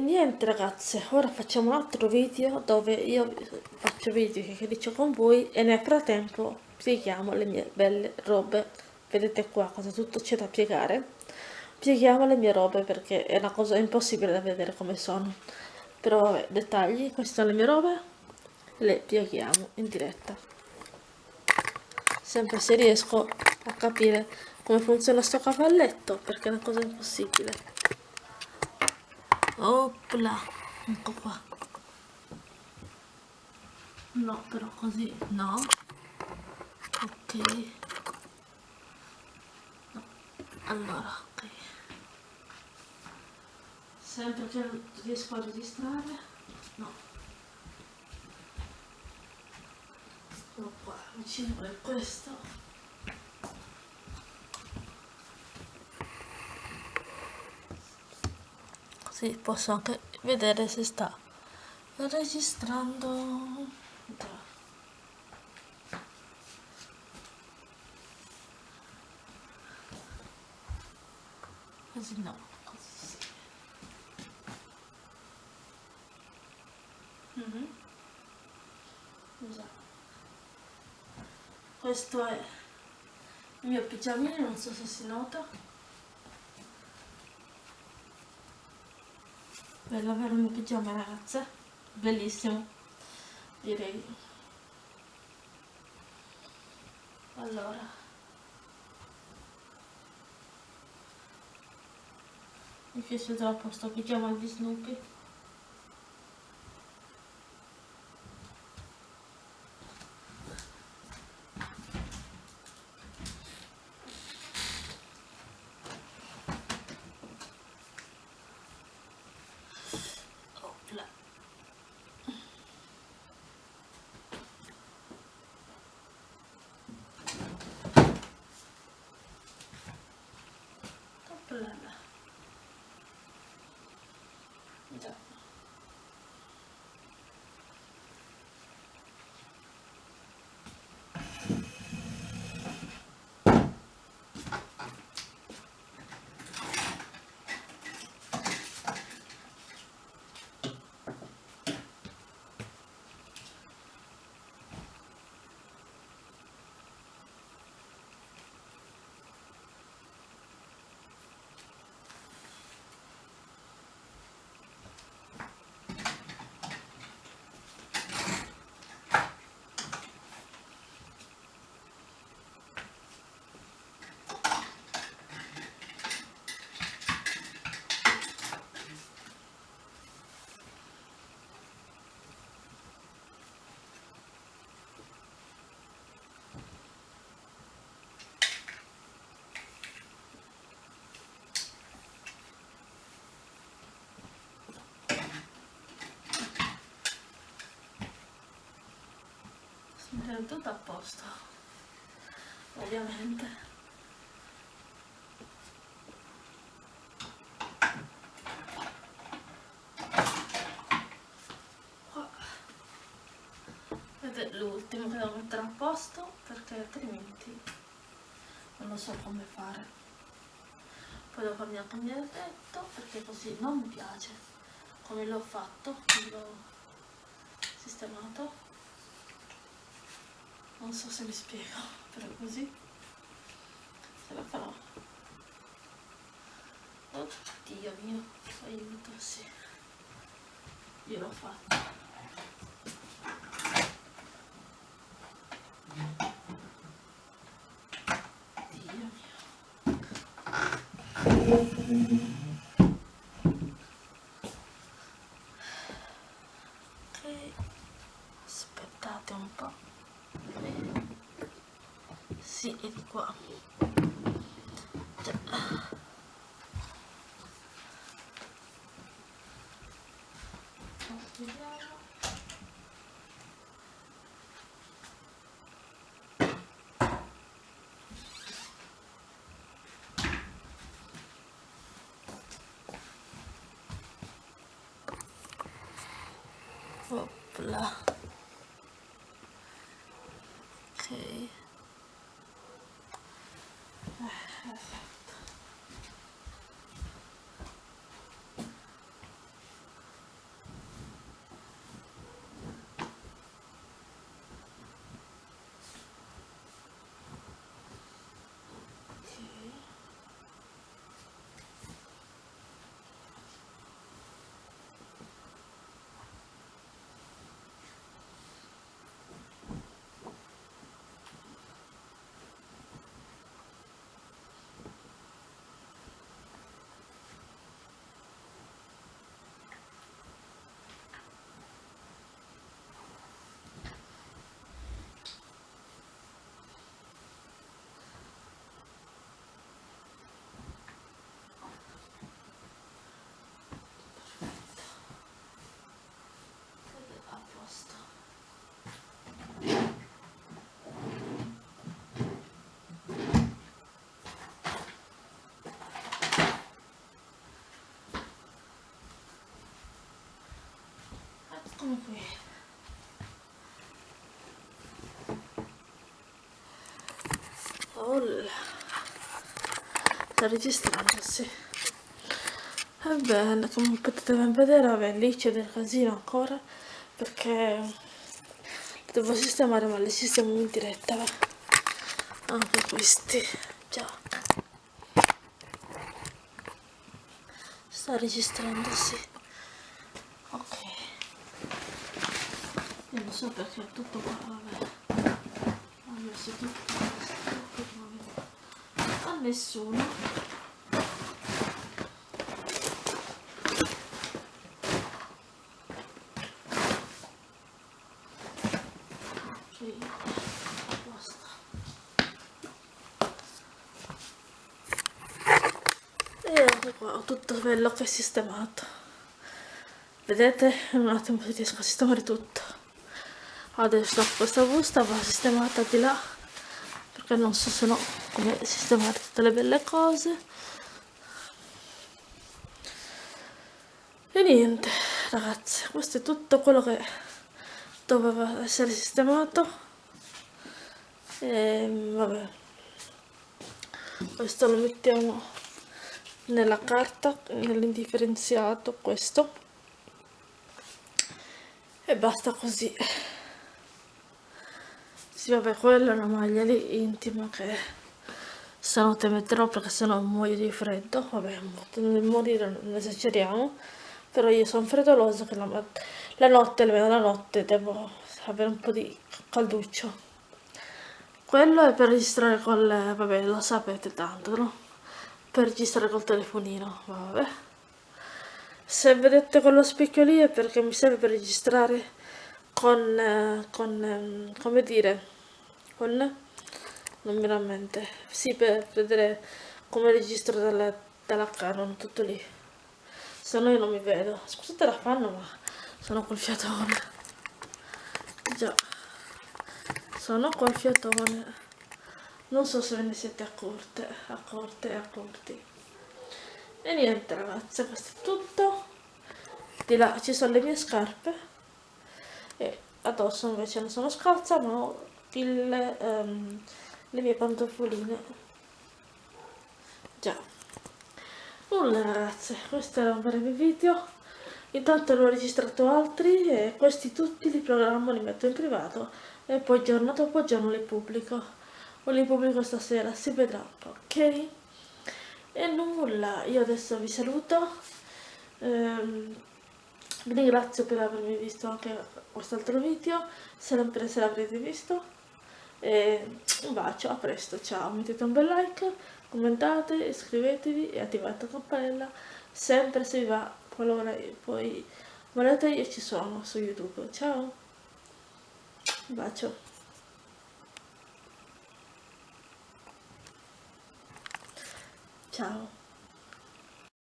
niente ragazze, ora facciamo un altro video dove io faccio video che dico con voi e nel frattempo pieghiamo le mie belle robe. Vedete qua cosa tutto c'è da piegare. Pieghiamo le mie robe perché è una cosa impossibile da vedere come sono. Però vabbè, dettagli, queste sono le mie robe, le pieghiamo in diretta. Sempre se riesco a capire come funziona sto cavalletto perché è una cosa impossibile opla. Ecco qua. No però così no. Ok. No. allora ok. Sempre che riesco a registrare. No. Ecco qua vicino a questo sì, posso anche vedere se sta registrando. Così no così sì. Mm -hmm. questo è il mio pigiamino non so se si nota bello avere un pigiama ragazze bellissimo direi. Allora. Mi piace troppo sto pigiama di Snoopy è tutto a posto ovviamente. Ed è l'ultimo che devo mettere a posto perché altrimenti non lo so come fare. Poi devo farmi anche il mio letto perché così non mi piace come l'ho fatto l'ho sistemato non so se mi spiego però così se la farò oddio mio aiuto sì io l'ho fatto Dio mio vediamo Opla. Qui oh sta registrando sì. Ebbene come potete ben vedere vabbè lì c'è del casino ancora perché devo sistemare ma li sistemo in diretta va. anche questi già. Sta registrando sì non so perché è tutto qua vabbè. Ho messo tutto a nessuno e anche qua ho tutto quello che è sistemato. Vedete? Un attimo riesco a sistemare tutto adesso questa busta va sistemata di là perché non so se no come sistemare tutte le belle cose. E niente ragazzi questo è tutto quello che doveva essere sistemato. E vabbè questo lo mettiamo nella carta nell'indifferenziato questo. E basta così sì vabbè quella è una maglia lì intima che stanotte metterò perché sennò muoio di freddo. Vabbè nel morire non esageriamo. Però io sono freddolosa che la, la notte almeno la notte devo avere un po' di calduccio. Quello è per registrare col vabbè lo sapete tanto no? per registrare col telefonino vabbè. Se vedete quello specchio lì è perché mi serve per registrare con, con come dire con non mi rammente sì per vedere come registro dalla, dalla Canon tutto lì. Se no io non mi vedo. Scusate la fanno ma sono col fiatone. Già. Sono col fiatone. Non so se ve ne siete accorte accorte accorti. E niente ragazze questo è tutto. Di là ci sono le mie scarpe. E addosso invece non sono scalza ma il, um, le mie pantofoline. Già. Nulla ragazze questo era un breve video. Intanto ne ho registrato altri e questi tutti li programmo li metto in privato e poi giorno dopo giorno li pubblico. O li pubblico stasera, si vedrà, ok? E nulla, io adesso vi saluto, ehm, vi ringrazio per avermi visto anche quest'altro video, sempre se l'avrete visto, e un bacio, a presto, ciao, mettete un bel like, commentate, iscrivetevi e attivate la campanella, sempre se vi va, qualora poi volete io ci sono su YouTube, ciao, un bacio. Ciao.